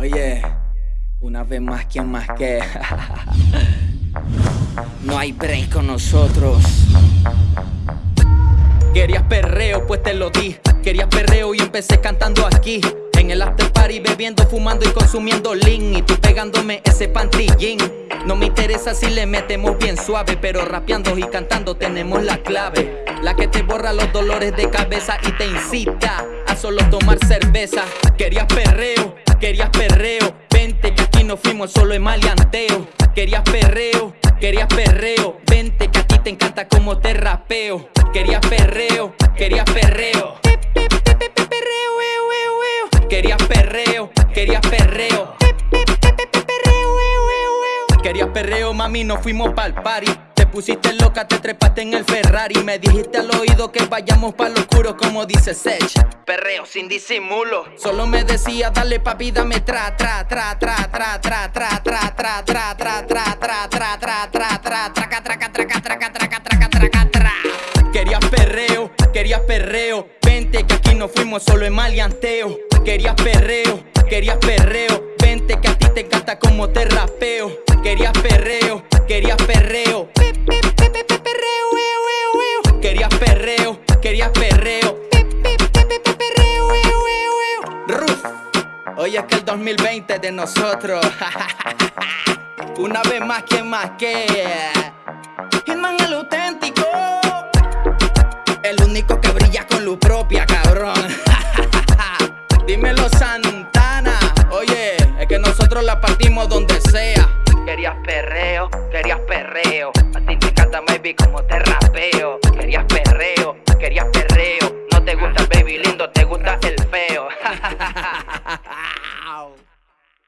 Oye, una vez más, ¿quién más que? no hay break con nosotros. Querías perreo, pues te lo di. Querías perreo y empecé cantando aquí. En el after party bebiendo, fumando y consumiendo lean Y tú pegándome ese pantillín No me interesa si le metemos bien suave Pero rapeando y cantando tenemos la clave La que te borra los dolores de cabeza y te incita A solo tomar cerveza Querías perreo, querías perreo. Vente que aquí no fuimos solo en maleanteo. Querías perreo, querías perreo. Vente que a ti te encanta como te rapeo. Querías perreo, querías perreo. Querías perreo, querías perreo. Querías perreo, mami, nos fuimos pa'l party pusiste loca, te trepaste en el Ferrari Me dijiste al oído que vayamos pa'l oscuro como dice Sech Perreo sin disimulo Solo me decía, dale papi, dame tra, tra, tra, tra, tra, tra, tra, tra, tra, tra, tra, tra, tra, tra, tra, tra, tra, traca, traca, traca, traca, traca, traca, traca, tra Querías perreo, querías perreo Vente que aquí no fuimos solo en maleanteo Querías perreo, querías perreo Vente que a ti te encanta como te rapeo Querías perreo, querías perreo hoy es que el 2020 de nosotros. Una vez más, que más que Hitman el auténtico. El único que brilla con luz propia, cabrón. Dímelo Santana, oye, es que nosotros la partimos donde sea. Querías perreo, querías perreo, a ti te encanta baby como te rapeo. Querías perreo, querías perreo, no te gusta el baby lindo, te gusta el feo.